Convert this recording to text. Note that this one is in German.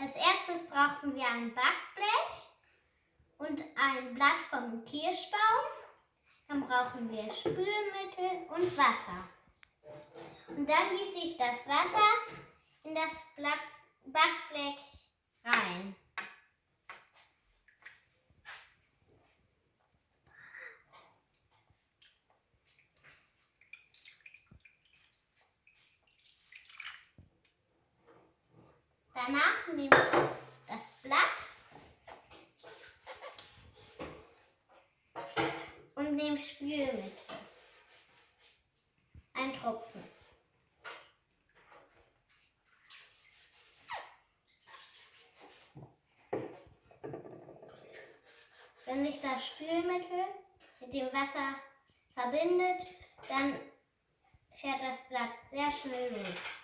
Als erstes brauchen wir ein Backblech und ein Blatt vom Kirschbaum. Dann brauchen wir Spülmittel und Wasser. Und dann gieße ich das Wasser in das Backblech rein. Danach nehme ich das Blatt und nehme Spülmittel. Ein Tropfen. Wenn sich das Spülmittel mit dem Wasser verbindet, dann fährt das Blatt sehr schnell los.